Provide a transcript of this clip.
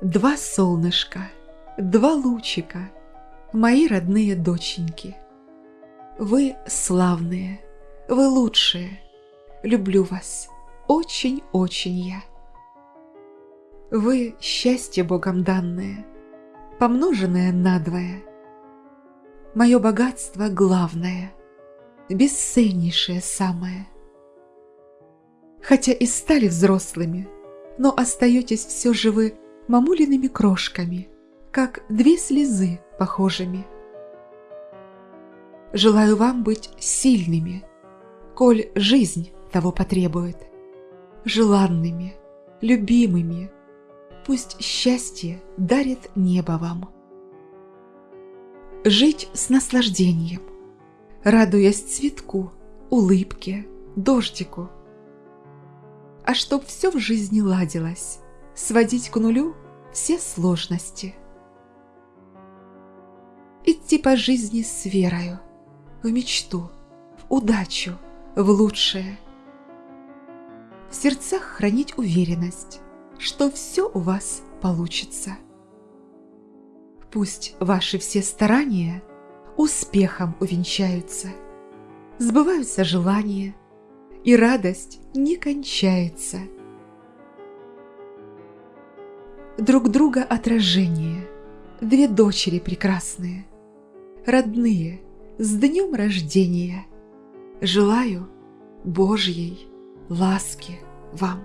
Два солнышка, два лучика, Мои родные доченьки. Вы славные, вы лучшие, Люблю вас очень-очень я. Вы счастье Богом данное, Помноженное надвое. Мое богатство главное, Бесценнейшее самое. Хотя и стали взрослыми, Но остаетесь все же вы мамулиными крошками, как две слезы похожими. Желаю вам быть сильными, коль жизнь того потребует, желанными, любимыми, пусть счастье дарит небо вам. Жить с наслаждением, радуясь цветку, улыбке, дождику. А чтоб все в жизни ладилось, сводить к нулю все сложности. Идти по жизни с верою, в мечту, в удачу, в лучшее. В сердцах хранить уверенность, что все у вас получится. Пусть ваши все старания успехом увенчаются, сбываются желания, и радость не кончается – друг друга отражение, Две дочери прекрасные, родные, с днем рождения. Желаю Божьей ласки вам.